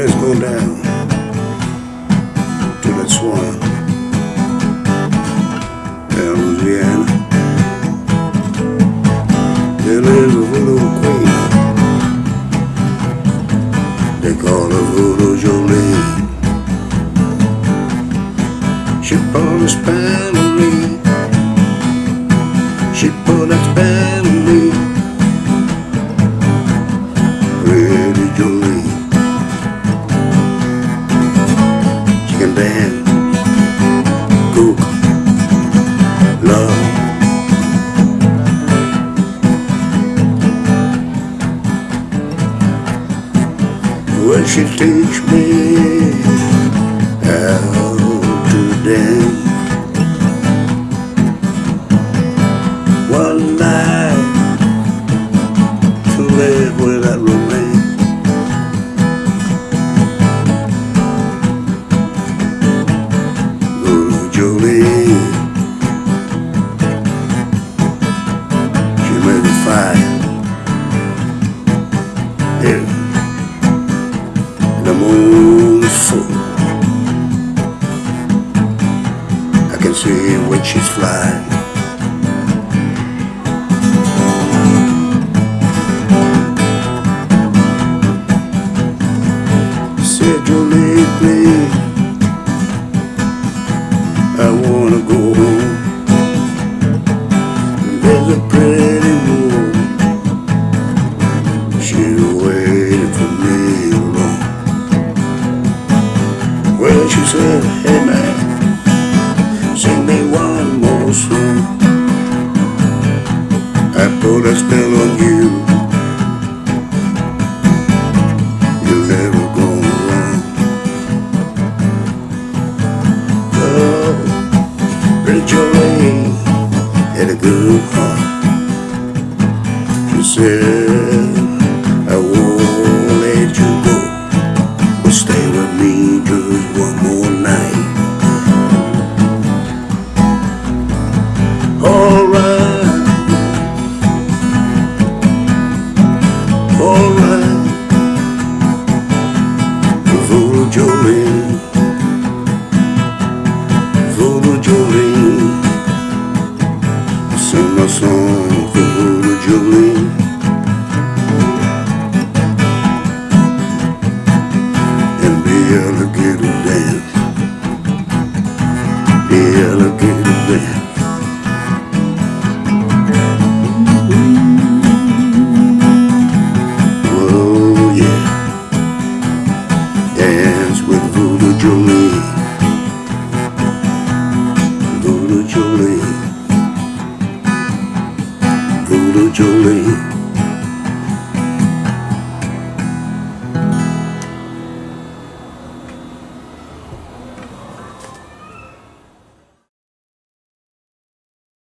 let's go down to that swamp down Louisiana. There lives a little queen. They call her Voodoo she teach me full. I can see when she's flying. Said Jolene, please. I wanna go home. There's a pretty song. I put a spell on you. You'll never go wrong. Had a good heart. She said, Jolene. Voodoo Jolene. Sing my song for Jolene. And the alligator dance. The alligator dance. Voodoo Jolene.